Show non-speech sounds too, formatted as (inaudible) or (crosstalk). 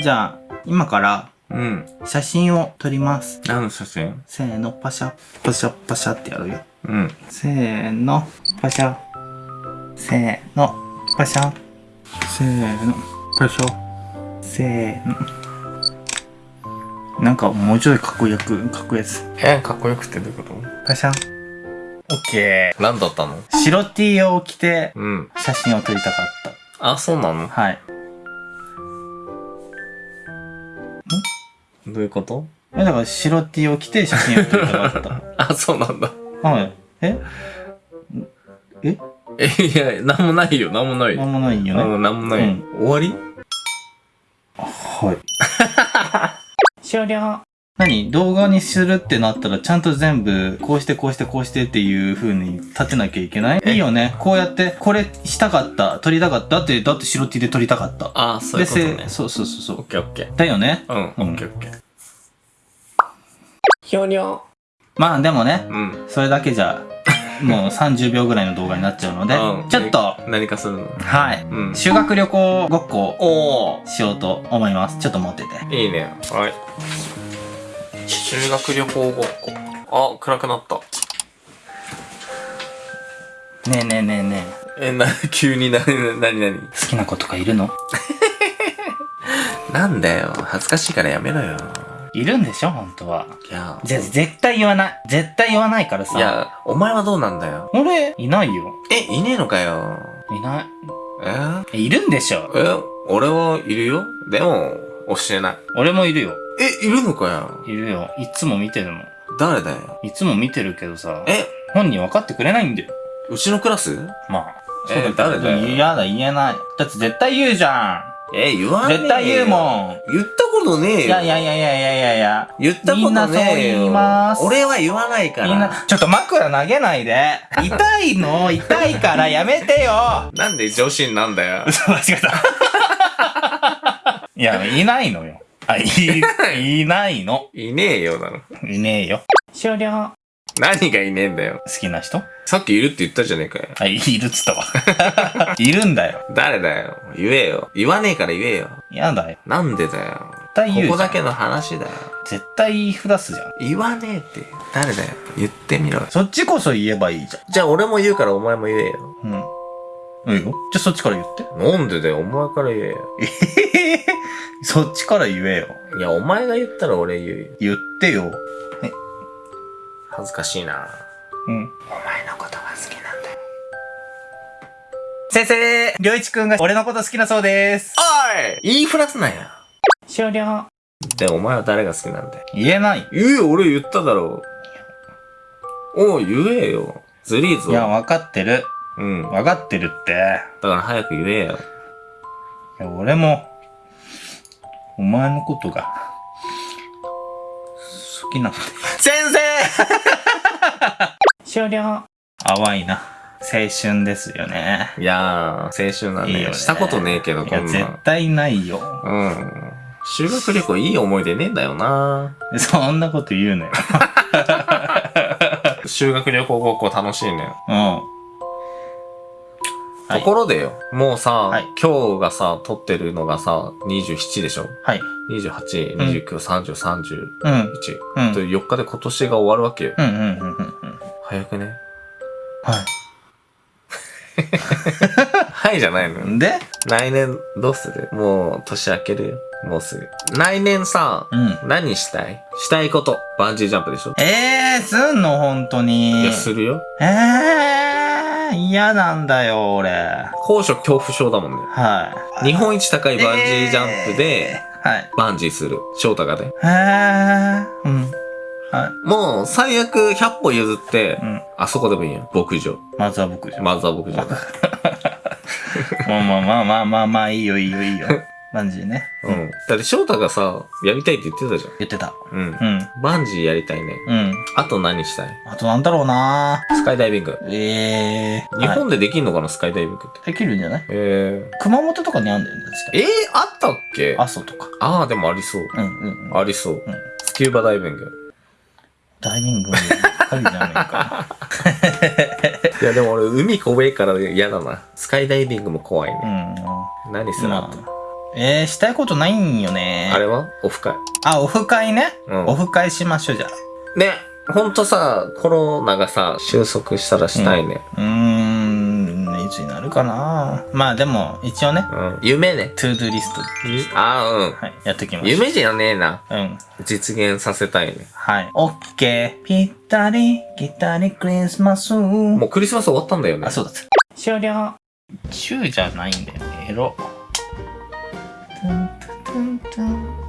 じゃあ、今からうん。写真を撮ります。何の写真？せーの、パシャ、パシャ、パシャってやるよ。うん。せーの、パシャ。せーの、パシャ。せーの、パシャ。せーの。なんかもうちょいかっこよく、かっこいいやつ。え、かっこよくってどういうこパシャ。オッケと何だったの？ー。白 T を着てうん。写真を撮りたかっあ、そうなの？た。はい。どういうこと？え、だから白 T を着て写真を撮りたかった。(laughs) あ、そうなんだ。はい。え？え？え、いや、なんもないよ、なんもないよ。なんもないよね。うん、なんもないよ。終わり？はい。(laughs) 終了。何？動画にするってなったらちゃんと全部こうしてこうしてこうしてっていう風に立てなきゃいけない？いいよね。こうやってこれしたかった、撮りたかった？って、だって白 T で撮りたかった。あ、そういうことねで。せそうそうそうそう。オッケーオッケー。だよね。うん、オッケーオッケー。ひょにょ。まあでもね、うん。それだけじゃ、もう30秒ぐらいの動画になっちゃうので、うんちょっと、何かするの？はい。うん。修学旅行ごっこおー。しようと思います。ちょっと持ってて。いいね。はい。修学旅行ごっこ。あ、暗くなった。ねえねえねえねえ。え、な、(laughs) 急にな、なになに好きな子とかいるの？(laughs) なんだよ。恥ずかしいからやめろよ。いるんでしょ？本当は。いや、じゃ、絶対言わない。絶対言わないからさ。い、や、お前はどうなんだよ。俺、いないよ。え、いねえのかよ。いない。え？えいるんでしょ？え、俺はいるよ。でも、教えない。俺もいるよ。え、いるのかよ。いるよ。いつも見てるもん。誰だよ。いつも見てるけどさ、え、本人分かってくれないんだよ。うちのクラス？まあ。えそうだけど誰だよ嫌だ、言えない。だって絶対言うじゃえ、言わん。ねえよ絶対言うもん。言ったことねえよ。いやいやいやいやいやいやいや。言ったことねえよ。みんなそう言います俺は言わないから。みんな、ちょっと枕投げないで。痛いの？痛いからやめてよ (laughs) なんで女子なんだよ。嘘 (laughs) 間違えた。いや、いないのよ。あ、い、(laughs) いないの。いねえよ、だろ。いねえよ。終了。何がいねえんだよ。好きな人？さっきいるって言ったじゃねえかよ。あ、いるっつったわ。(laughs) いるんだよ。誰だよ。言えよ。言わねえから言えよ。やだよ。なんでだよ。絶対言うここだけの話だよ。絶対言いふらすじゃん。言わねえって。誰だよ。言ってみろよ。そっちこそ言えばいいじじゃあ俺も言うからお前も言えよ。ゃん。うん。いいよ。じゃあそっちから言って。なんでだよ。お前から言えよ。え (laughs) へそっちから言えよ。いや、お前が言ったら俺言うよ。言ってよ。恥ずかしいな。うん。お前のことが好きなんだよ。先生りょういちくんが俺のこと好きなそうです。おい言いふらすなよ。終了。で、お前は誰が好きなんだよ。言えない。言えよ、俺言っただろう。おい、言えよ。ずりーぞ。いや、わかってる。うん。だわかってるって。から早く言えよ。いや、俺も、お前のことが、好きなんだよ。先生 (laughs) 終了。淡いな。青春ですよね。いやー、青春なんいいよね。だしたことねえけど、いや、絶こんなん。対ないよ。うん。修学旅行いい思い出ねえんだよな (laughs) そんなこと言うのよ。(laughs) 修学旅行ごっこ楽しいね。うん。はいところでよ、もうさ、はい今日がさ、撮ってるのがさ、27でしょ？はい。?28、うん29、30、31。うん。うん。と4日で今年が終わるわけよ。うんうんうんうんうん。早くね？は (laughs) はいじゃないのよ。い。で？来年どうする？もう年明けるよ。もうすぐ。来年さ、うん。何したい？したいこと。バンジージャンプでしょ？えー、すんの？本当に。いや、するよ。えー、嫌なんだよ、俺。高所恐怖症だもんね。はい。日本一高いバンジージャンプで、えーはい。バンジーする。翔太がね。えー、うん。はい。もう、最悪100歩譲って、うん。あそこでもいいよ。牧場。まずは僕じゃん。まずは牧場。(laughs) まあまあまあまあまあまあ、いいよいいよいいよ。バンジーね。うん。だって翔太がさ、やりたいって言ってたじ言ってた。ゃん。うん。うん。バンジーやりたいね。うん。あと何したい？あとなんだろうなスカイダイビング。えー。日は本でできんのかな、スカイダイビングって。いできるんじゃない？え熊本とかにあんだよね、かえー、あったっけ？阿蘇とか。ああ、でもありそう。うんうんうん。ありそう。んスキューバダイビング。ダイビングばっかりじゃねえか。いや、でも俺、海怖いから嫌だな。スカイダイビングも怖いね。うん。何するの、まあ、えー、したいことないんよね。あれは？オフ会。あ、オフ会ね。うんオフ会しましょう、じゃあ。ね、ほんとさ、コロナがさ、収束したらしたいね。うーん、いつになるかなまあでも、一応ね、うん。夢ね。 to do list、ああ、うん。はい、やっておきましょう。夢じゃねえな。うん。実現させたいね。はい。オッケー。ぴったり、ぴったりクリスマス。もうクリスマス終わったんだよね。あ、そうだった。終了。チューじゃないんだよね。エロ。dun, dun, dun,